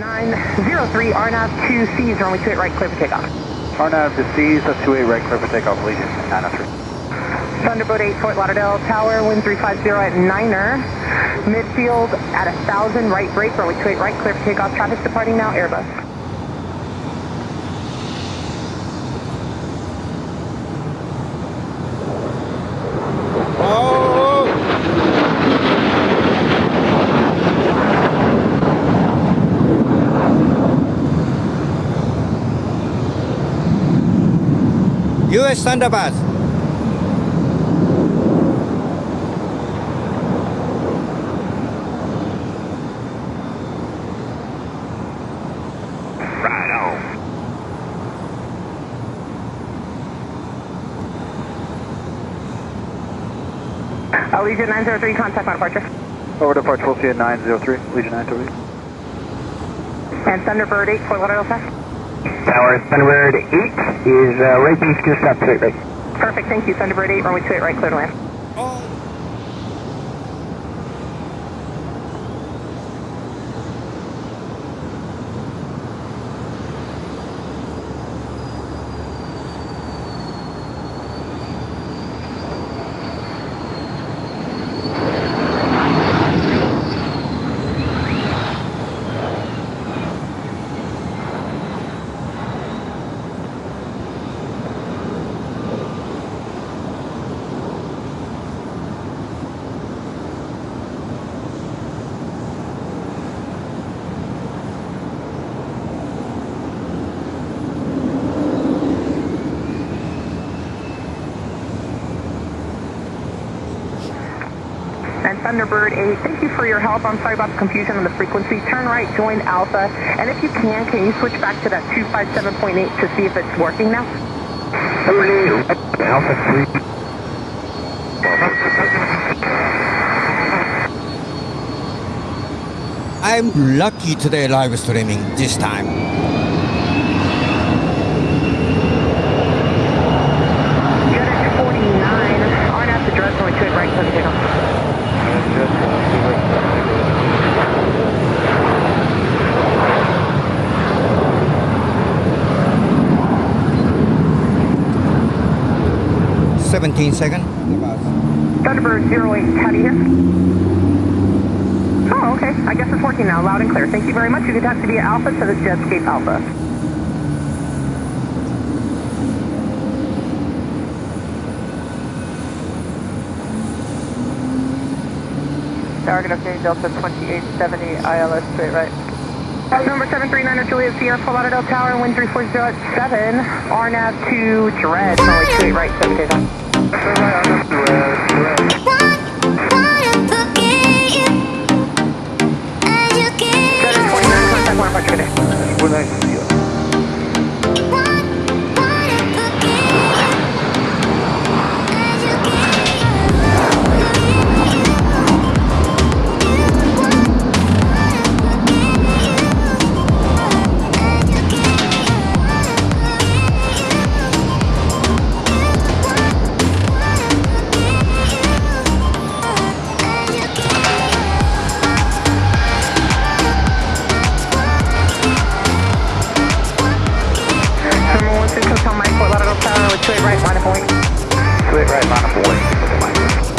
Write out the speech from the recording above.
903, RNAV 2Cs, runway 28 right, clear for takeoff. RNAV to C's, that's 28 right, clear for takeoff, Legion 903. Thunderbird 8, Fort Lauderdale Tower, wind 350 at Niner. Midfield at 1,000, right break, runway 28 right, clear for takeoff. Traffic's departing now, Airbus. US Thunderbird. Right on. Uh, Legion 903, contact my departure. Over departure, we'll see you at 903, Legion 903. And Thunderbird 8, Fort Lauderdale South. Tower Thunderbird 8 is uh, right beast, just up straight right. Perfect, thank you. Thunderbird 8, runway 28 right, clear to land. And Thunderbird 8, thank you for your help. I'm sorry about the confusion on the frequency. Turn right, join Alpha. And if you can, can you switch back to that 257.8 to see if it's working now? Alpha 3. I'm lucky today live streaming this time. 17 second. Thunderbird 08, how do you hear? Oh, okay. I guess it's working now, loud and clear. Thank you very much. You can talk to via Alpha to the Jetscape Alpha. Target update Delta 2870, ILS straight right. That number 739 Julia Sierra, Fort Lauderdale Tower, wind 340 RNAV to Dread, Molly 28 right, 7 days on. right, right, boy.